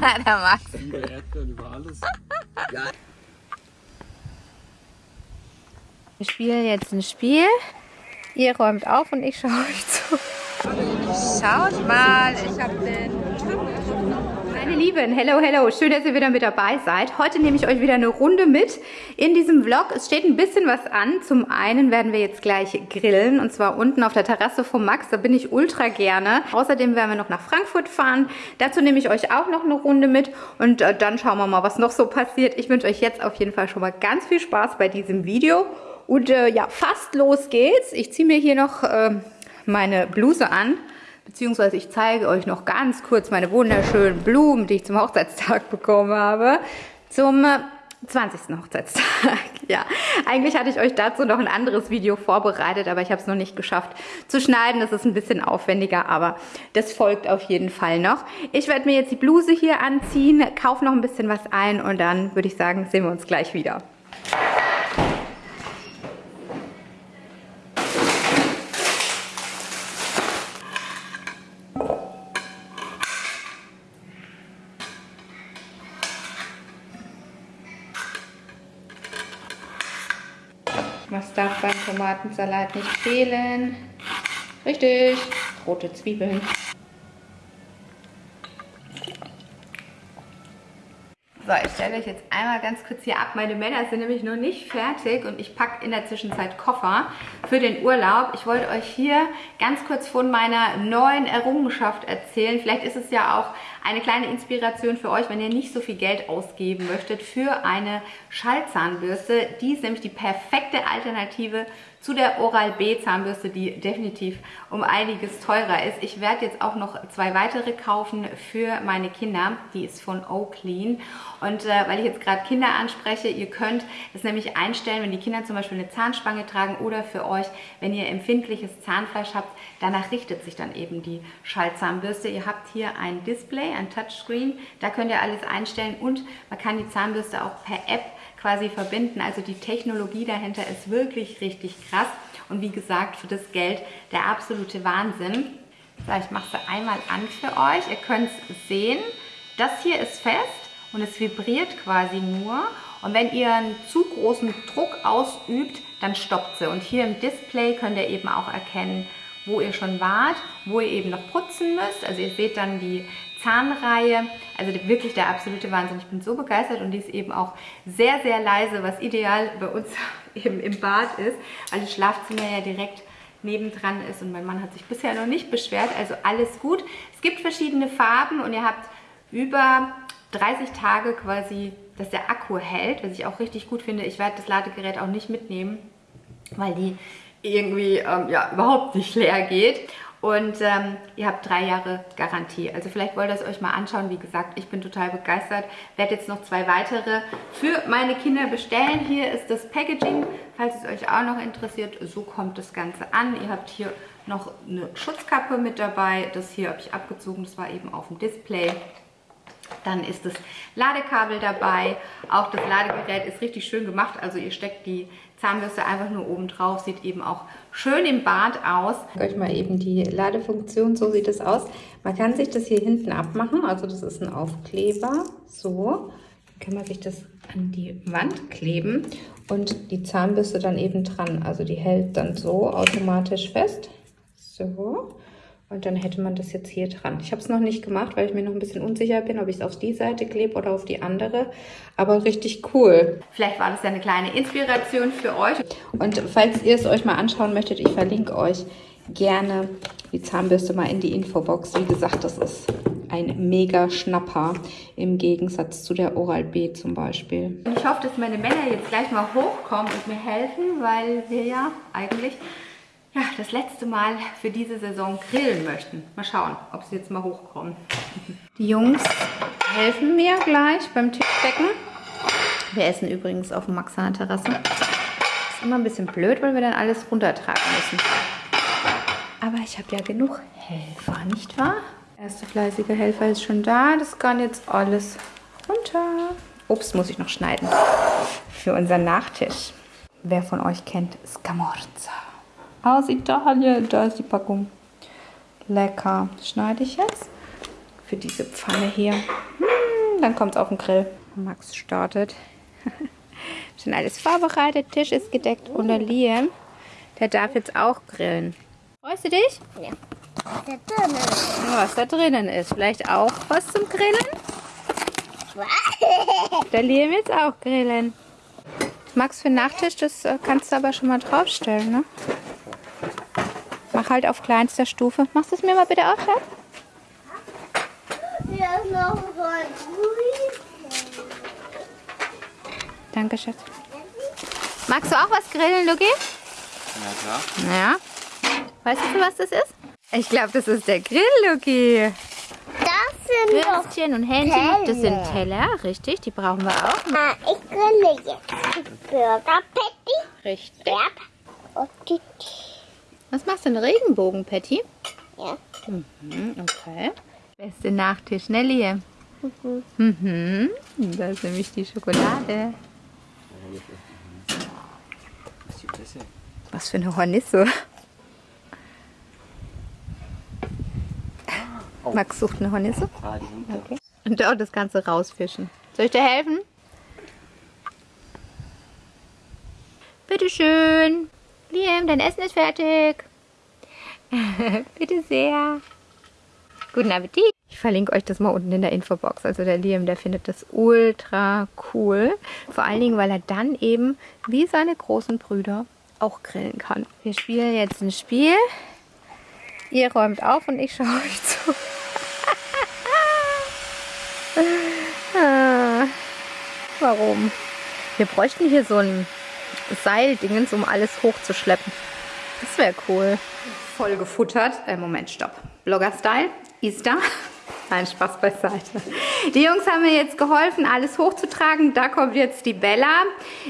Der Max. Über Erdbeeren, über alles. Wir spielen jetzt ein Spiel. Ihr räumt auf und ich schaue euch zu. Schaut mal, ich habe den... Meine Lieben, hello, hello. Schön, dass ihr wieder mit dabei seid. Heute nehme ich euch wieder eine Runde mit in diesem Vlog. Es steht ein bisschen was an. Zum einen werden wir jetzt gleich grillen und zwar unten auf der Terrasse vom Max. Da bin ich ultra gerne. Außerdem werden wir noch nach Frankfurt fahren. Dazu nehme ich euch auch noch eine Runde mit und äh, dann schauen wir mal, was noch so passiert. Ich wünsche euch jetzt auf jeden Fall schon mal ganz viel Spaß bei diesem Video. Und äh, ja, fast los geht's. Ich ziehe mir hier noch äh, meine Bluse an. Beziehungsweise ich zeige euch noch ganz kurz meine wunderschönen Blumen, die ich zum Hochzeitstag bekommen habe. Zum 20. Hochzeitstag. ja, eigentlich hatte ich euch dazu noch ein anderes Video vorbereitet, aber ich habe es noch nicht geschafft zu schneiden. Das ist ein bisschen aufwendiger, aber das folgt auf jeden Fall noch. Ich werde mir jetzt die Bluse hier anziehen, kaufe noch ein bisschen was ein und dann würde ich sagen, sehen wir uns gleich wieder. Was darf beim Tomatensalat nicht fehlen? Richtig, rote Zwiebeln. So, stelle euch jetzt einmal ganz kurz hier ab. Meine Männer sind nämlich noch nicht fertig und ich packe in der Zwischenzeit Koffer für den Urlaub. Ich wollte euch hier ganz kurz von meiner neuen Errungenschaft erzählen. Vielleicht ist es ja auch eine kleine Inspiration für euch, wenn ihr nicht so viel Geld ausgeben möchtet für eine Schallzahnbürste. Die ist nämlich die perfekte Alternative zu der Oral-B Zahnbürste, die definitiv um einiges teurer ist. Ich werde jetzt auch noch zwei weitere kaufen für meine Kinder. Die ist von O-Clean. Und äh, weil ich jetzt gerade Kinder anspreche, ihr könnt es nämlich einstellen, wenn die Kinder zum Beispiel eine Zahnspange tragen oder für euch, wenn ihr empfindliches Zahnfleisch habt, danach richtet sich dann eben die Schallzahnbürste. Ihr habt hier ein Display, ein Touchscreen, da könnt ihr alles einstellen und man kann die Zahnbürste auch per App quasi verbinden. Also die Technologie dahinter ist wirklich richtig krass. Und wie gesagt, für das Geld der absolute Wahnsinn. So, ich mache sie einmal an für euch. Ihr könnt es sehen. Das hier ist fest und es vibriert quasi nur. Und wenn ihr einen zu großen Druck ausübt, dann stoppt sie. Und hier im Display könnt ihr eben auch erkennen, wo ihr schon wart, wo ihr eben noch putzen müsst. Also ihr seht dann die Zahnreihe. Also wirklich der absolute Wahnsinn. Ich bin so begeistert und die ist eben auch sehr, sehr leise, was ideal bei uns eben im Bad ist, weil das Schlafzimmer ja direkt nebendran ist und mein Mann hat sich bisher noch nicht beschwert, also alles gut. Es gibt verschiedene Farben und ihr habt über 30 Tage quasi, dass der Akku hält, was ich auch richtig gut finde. Ich werde das Ladegerät auch nicht mitnehmen, weil die irgendwie ähm, ja, überhaupt nicht leer geht. Und ähm, ihr habt drei Jahre Garantie. Also vielleicht wollt ihr es euch mal anschauen. Wie gesagt, ich bin total begeistert. Werde jetzt noch zwei weitere für meine Kinder bestellen. Hier ist das Packaging, falls es euch auch noch interessiert. So kommt das Ganze an. Ihr habt hier noch eine Schutzkappe mit dabei. Das hier habe ich abgezogen. Das war eben auf dem Display. Dann ist das Ladekabel dabei. Auch das Ladegerät ist richtig schön gemacht. Also ihr steckt die Zahnbürste einfach nur oben drauf. Sieht eben auch schön im Bad aus. Ich euch mal eben die Ladefunktion. So sieht es aus. Man kann sich das hier hinten abmachen. Also das ist ein Aufkleber. So. Dann kann man sich das an die Wand kleben und die Zahnbürste dann eben dran. Also die hält dann so automatisch fest. So. Und dann hätte man das jetzt hier dran. Ich habe es noch nicht gemacht, weil ich mir noch ein bisschen unsicher bin, ob ich es auf die Seite klebe oder auf die andere. Aber richtig cool. Vielleicht war das ja eine kleine Inspiration für euch. Und falls ihr es euch mal anschauen möchtet, ich verlinke euch gerne die Zahnbürste mal in die Infobox. Wie gesagt, das ist ein mega Schnapper im Gegensatz zu der Oral-B zum Beispiel. Ich hoffe, dass meine Männer jetzt gleich mal hochkommen und mir helfen, weil wir ja eigentlich ja, das letzte Mal für diese Saison grillen möchten. Mal schauen, ob sie jetzt mal hochkommen. Die Jungs helfen mir gleich beim Tischdecken. Wir essen übrigens auf dem Maxaner Terrasse. Ist immer ein bisschen blöd, weil wir dann alles runtertragen müssen. Aber ich habe ja genug Helfer, nicht wahr? Der erste fleißige Helfer ist schon da. Das kann jetzt alles runter. Obst muss ich noch schneiden für unseren Nachtisch. Wer von euch kennt Scamorza? Aus Italien. Da ist die Packung. Lecker. Schneide ich jetzt für diese Pfanne hier. Hm, dann kommt es auf den Grill. Max startet. Schon alles vorbereitet, Tisch ist gedeckt und der Liam, der darf jetzt auch grillen. Freust du dich? Ja. Was da drinnen ist. Vielleicht auch was zum Grillen? Der Liam jetzt auch grillen. Max für Nachtisch, das äh, kannst du aber schon mal draufstellen, ne? Mach halt auf kleinster Stufe. Machst du es mir mal bitte auch, Schatz? Hier ist noch so ein Danke, Schatz. Magst du auch was grillen, Luki? Ja, klar. Ja. Weißt du, was das ist? Ich glaube, das ist der Grill, Luki. Das sind Würstchen und Hähnchen. Das sind Teller, richtig. Die brauchen wir auch. Ah, ich grille jetzt Burger Patty. Richtig. Ja. Und die Was machst du, ein Regenbogen-Patty? Ja. Mhm, okay. Beste Nachtisch, ne, Liam? Mhm. Da ist nämlich die Schokolade. Was für eine Hornisse. Max sucht eine Hornisse. Ah. Okay. Und dort das Ganze rausfischen. Soll ich dir helfen? Bitteschön. Liam, dein Essen ist fertig. Bitte sehr. Guten Appetit. Ich verlinke euch das mal unten in der Infobox. Also der Liam, der findet das ultra cool. Vor allen Dingen, weil er dann eben wie seine großen Brüder auch grillen kann. Wir spielen jetzt ein Spiel. Ihr räumt auf und ich schaue euch zu. Ah, Warum? Wir bräuchten hier so ein Seildingens, um alles hochzuschleppen. Das wäre cool. Voll gefuttert. Äh, Moment, stopp. Blogger-Style. Easter. Nein, Spaß beiseite. Die Jungs haben mir jetzt geholfen, alles hochzutragen. Da kommt jetzt die Bella.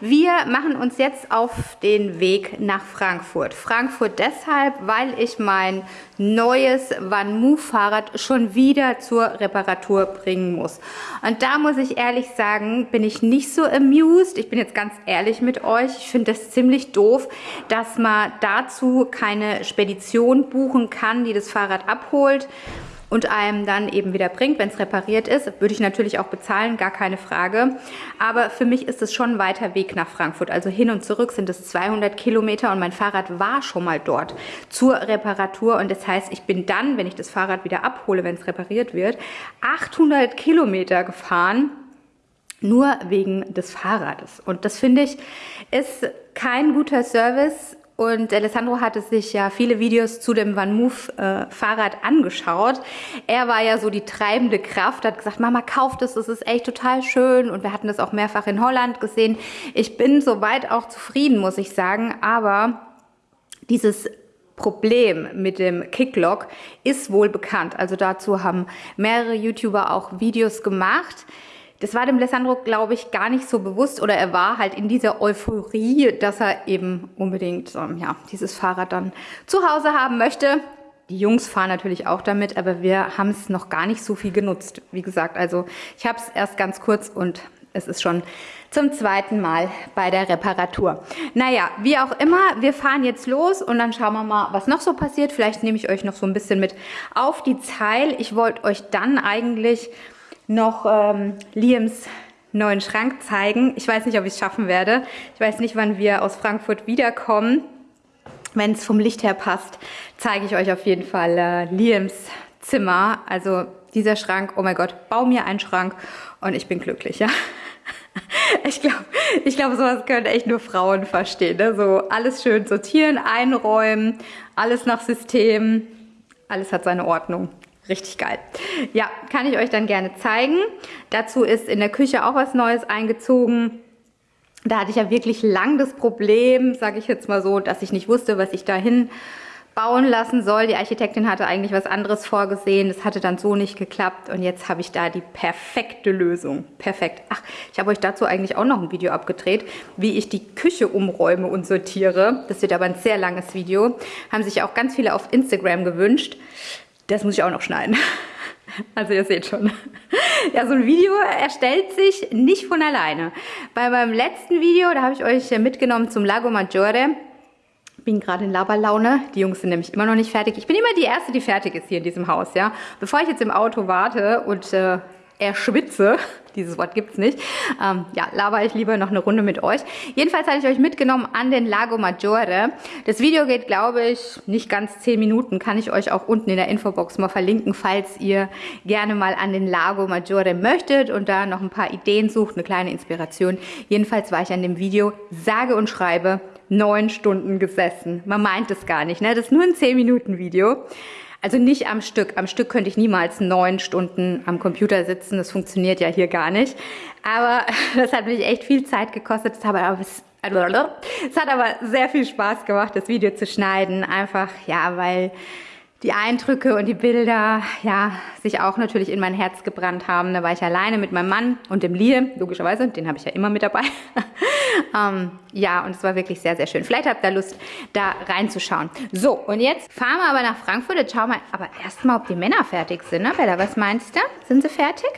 Wir machen uns jetzt auf den Weg nach Frankfurt. Frankfurt deshalb, weil ich mein neues Van Move Fahrrad schon wieder zur Reparatur bringen muss. Und da muss ich ehrlich sagen, bin ich nicht so amused. Ich bin jetzt ganz ehrlich mit euch. Ich finde das ziemlich doof, dass man dazu keine Spedition buchen kann, die das Fahrrad abholt und einem dann eben wieder bringt, wenn es repariert ist. Würde ich natürlich auch bezahlen, gar keine Frage. Aber für mich ist es schon ein weiter Weg nach Frankfurt. Also hin und zurück sind es 200 Kilometer und mein Fahrrad war schon mal dort zur Reparatur. Und das heißt, ich bin dann, wenn ich das Fahrrad wieder abhole, wenn es repariert wird, 800 Kilometer gefahren nur wegen des Fahrrades. Und das finde ich ist kein guter Service und Alessandro hatte sich ja viele Videos zu dem Van Move äh, Fahrrad angeschaut. Er war ja so die treibende Kraft, hat gesagt, Mama, kauft es, das ist echt total schön. Und wir hatten das auch mehrfach in Holland gesehen. Ich bin soweit auch zufrieden, muss ich sagen. Aber dieses Problem mit dem Kicklock ist wohl bekannt. Also dazu haben mehrere YouTuber auch Videos gemacht. Das war dem Alessandro, glaube ich, gar nicht so bewusst oder er war halt in dieser Euphorie, dass er eben unbedingt ähm, ja, dieses Fahrrad dann zu Hause haben möchte. Die Jungs fahren natürlich auch damit, aber wir haben es noch gar nicht so viel genutzt. Wie gesagt, also ich habe es erst ganz kurz und es ist schon zum zweiten Mal bei der Reparatur. Naja, wie auch immer, wir fahren jetzt los und dann schauen wir mal, was noch so passiert. Vielleicht nehme ich euch noch so ein bisschen mit auf die Zeil. Ich wollte euch dann eigentlich noch ähm, Liams neuen Schrank zeigen. Ich weiß nicht, ob ich es schaffen werde. Ich weiß nicht, wann wir aus Frankfurt wiederkommen. Wenn es vom Licht her passt, zeige ich euch auf jeden Fall äh, Liams Zimmer. Also dieser Schrank, oh mein Gott, bau mir einen Schrank und ich bin glücklich, ja. Ich glaube, ich glaub, sowas können echt nur Frauen verstehen. Ne? So alles schön sortieren, einräumen, alles nach System, alles hat seine Ordnung. Richtig geil. Ja, kann ich euch dann gerne zeigen. Dazu ist in der Küche auch was Neues eingezogen. Da hatte ich ja wirklich lang das Problem, sage ich jetzt mal so, dass ich nicht wusste, was ich dahin bauen lassen soll. Die Architektin hatte eigentlich was anderes vorgesehen. Das hatte dann so nicht geklappt und jetzt habe ich da die perfekte Lösung. Perfekt. Ach, ich habe euch dazu eigentlich auch noch ein Video abgedreht, wie ich die Küche umräume und sortiere. Das wird aber ein sehr langes Video. Haben sich auch ganz viele auf Instagram gewünscht. Das muss ich auch noch schneiden. Also ihr seht schon. Ja, so ein Video erstellt sich nicht von alleine. Bei meinem letzten Video, da habe ich euch mitgenommen zum Lago Maggiore. bin gerade in Laberlaune. Die Jungs sind nämlich immer noch nicht fertig. Ich bin immer die Erste, die fertig ist hier in diesem Haus, ja. Bevor ich jetzt im Auto warte und äh, erschwitze, dieses Wort gibt es nicht, ähm, ja, laber ich lieber noch eine Runde mit euch. Jedenfalls hatte ich euch mitgenommen an den Lago Maggiore. Das Video geht, glaube ich, nicht ganz 10 Minuten. Kann ich euch auch unten in der Infobox mal verlinken, falls ihr gerne mal an den Lago Maggiore möchtet und da noch ein paar Ideen sucht, eine kleine Inspiration. Jedenfalls war ich an dem Video sage und schreibe neun Stunden gesessen. Man meint es gar nicht, ne? Das ist nur ein 10 Minuten Video. Also nicht am Stück. Am Stück könnte ich niemals neun Stunden am Computer sitzen. Das funktioniert ja hier gar nicht. Aber das hat mich echt viel Zeit gekostet. Es hat aber sehr viel Spaß gemacht, das Video zu schneiden. Einfach, ja, weil die Eindrücke und die Bilder, ja, sich auch natürlich in mein Herz gebrannt haben. Da war ich alleine mit meinem Mann und dem Liam, logischerweise, den habe ich ja immer mit dabei. ähm, ja, und es war wirklich sehr, sehr schön. Vielleicht habt ihr Lust, da reinzuschauen. So, und jetzt fahren wir aber nach Frankfurt. Jetzt schauen wir aber erstmal, ob die Männer fertig sind. Ne, Bella, was meinst du? Sind sie fertig?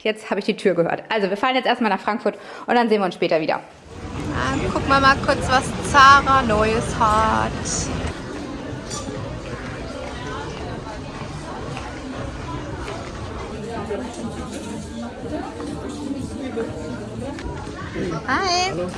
Jetzt habe ich die Tür gehört. Also, wir fahren jetzt erstmal nach Frankfurt und dann sehen wir uns später wieder. Dann gucken wir mal kurz, was Zara Neues hat. Hi. Hallo.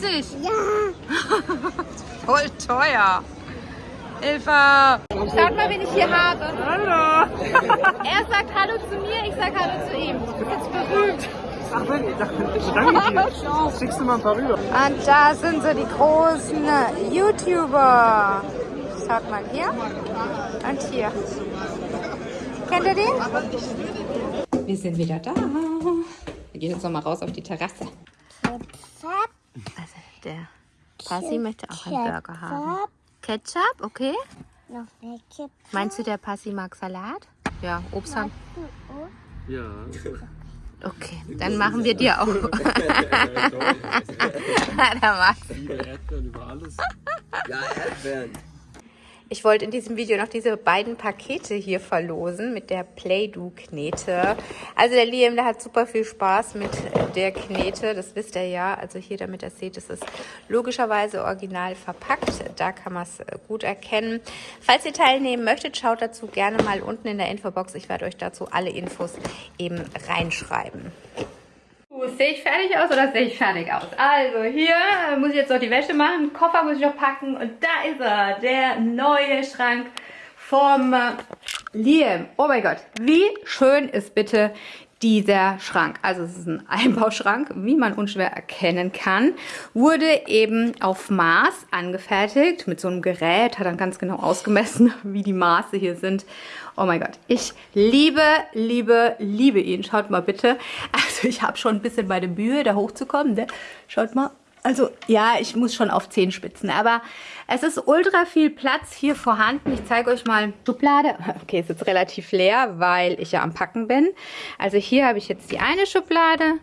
3,50 Euro. Ja. Voll teuer. Hilfe! Schaut mal, wen ich hier habe. Hallo! er sagt Hallo zu mir, ich sag Hallo zu ihm. Du bist berühmt. Ach, ich danke dir. Schickst du mal ein paar rüber. Und da sind so die großen YouTuber. Schaut mal hier und hier. Kennt ihr den? Wir sind wieder da. Wir gehen jetzt noch mal raus auf die Terrasse. Also der Passi möchte auch einen Burger haben. Ketchup, okay. Meinst du, der Passi mag Salat? Ja, Obst haben. Ja. Okay, dann machen wir dir auch. da magst du. Erdbeeren über alles. Ja, Erdbeeren. Ich wollte in diesem Video noch diese beiden Pakete hier verlosen mit der Play-Do-Knete. Also der Liam, der hat super viel Spaß mit der Knete, das wisst ihr ja. Also hier, damit ihr seht, es ist logischerweise original verpackt. Da kann man es gut erkennen. Falls ihr teilnehmen möchtet, schaut dazu gerne mal unten in der Infobox. Ich werde euch dazu alle Infos eben reinschreiben. Sehe ich fertig aus oder sehe ich fertig aus? Also hier muss ich jetzt noch die Wäsche machen, Koffer muss ich noch packen und da ist er, der neue Schrank vom Liam. Oh mein Gott, wie schön ist bitte dieser Schrank. Also es ist ein Einbauschrank, wie man unschwer erkennen kann. Wurde eben auf Maß angefertigt mit so einem Gerät, hat dann ganz genau ausgemessen, wie die Maße hier sind. Oh mein Gott, ich liebe, liebe, liebe ihn. Schaut mal bitte. Also ich habe schon ein bisschen meine Mühe, da hochzukommen. Ne? Schaut mal. Also ja, ich muss schon auf Zehenspitzen, aber es ist ultra viel Platz hier vorhanden. Ich zeige euch mal Schublade. Okay, ist jetzt relativ leer, weil ich ja am Packen bin. Also hier habe ich jetzt die eine Schublade.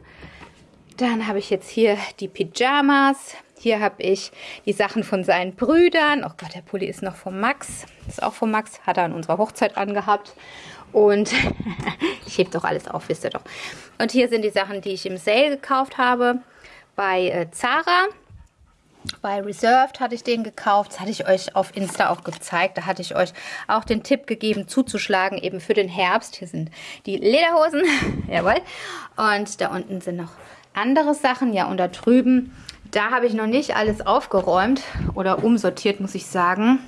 Dann habe ich jetzt hier die Pyjamas. Hier habe ich die Sachen von seinen Brüdern. Oh Gott, der Pulli ist noch von Max. Ist auch von Max. Hat er an unserer Hochzeit angehabt. Und ich hebe doch alles auf, wisst ihr doch. Und hier sind die Sachen, die ich im Sale gekauft habe. Bei äh, Zara. Bei Reserved hatte ich den gekauft. Das hatte ich euch auf Insta auch gezeigt. Da hatte ich euch auch den Tipp gegeben, zuzuschlagen, eben für den Herbst. Hier sind die Lederhosen. Jawohl. Und da unten sind noch andere Sachen. Ja, und da drüben, da habe ich noch nicht alles aufgeräumt oder umsortiert, muss ich sagen.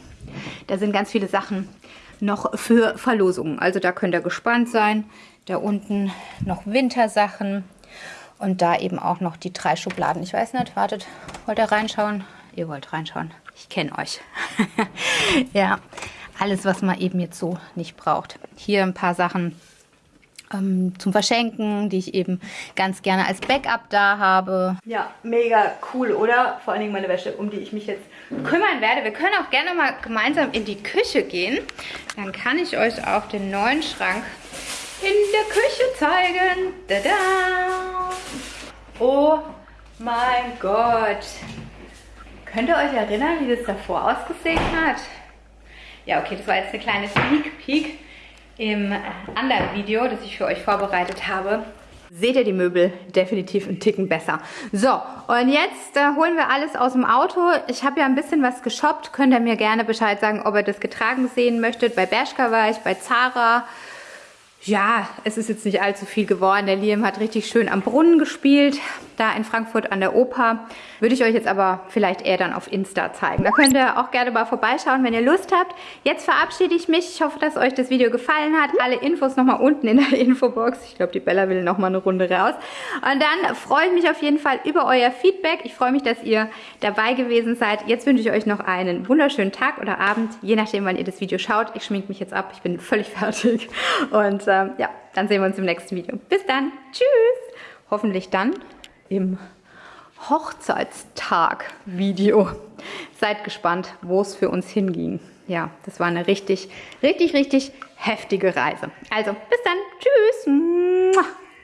Da sind ganz viele Sachen noch für Verlosungen. Also da könnt ihr gespannt sein. Da unten noch Wintersachen. Und da eben auch noch die drei Schubladen. Ich weiß nicht, wartet, wollt ihr reinschauen? Ihr wollt reinschauen. Ich kenne euch. ja, alles, was man eben jetzt so nicht braucht. Hier ein paar Sachen ähm, zum Verschenken, die ich eben ganz gerne als Backup da habe. Ja, mega cool, oder? Vor allen Dingen meine Wäsche, um die ich mich jetzt kümmern werde. Wir können auch gerne mal gemeinsam in die Küche gehen. Dann kann ich euch auch den neuen Schrank in der Küche zeigen. Tada! Oh mein Gott. Könnt ihr euch erinnern, wie das davor ausgesehen hat? Ja, okay, das war jetzt eine kleine Sneak Peek im anderen Video, das ich für euch vorbereitet habe. Seht ihr die Möbel definitiv einen Ticken besser. So, und jetzt äh, holen wir alles aus dem Auto. Ich habe ja ein bisschen was geshoppt. Könnt ihr mir gerne Bescheid sagen, ob ihr das getragen sehen möchtet. Bei Bershka war ich, bei Zara, ja, es ist jetzt nicht allzu viel geworden. Der Liam hat richtig schön am Brunnen gespielt, da in Frankfurt an der Oper. Würde ich euch jetzt aber vielleicht eher dann auf Insta zeigen. Da könnt ihr auch gerne mal vorbeischauen, wenn ihr Lust habt. Jetzt verabschiede ich mich. Ich hoffe, dass euch das Video gefallen hat. Alle Infos nochmal unten in der Infobox. Ich glaube, die Bella will nochmal eine Runde raus. Und dann freue ich mich auf jeden Fall über euer Feedback. Ich freue mich, dass ihr dabei gewesen seid. Jetzt wünsche ich euch noch einen wunderschönen Tag oder Abend, je nachdem, wann ihr das Video schaut. Ich schminke mich jetzt ab. Ich bin völlig fertig. Und ähm, ja, dann sehen wir uns im nächsten Video. Bis dann. Tschüss. Hoffentlich dann im Hochzeitstag-Video. Seid gespannt, wo es für uns hinging. Ja, das war eine richtig, richtig, richtig heftige Reise. Also, bis dann. Tschüss.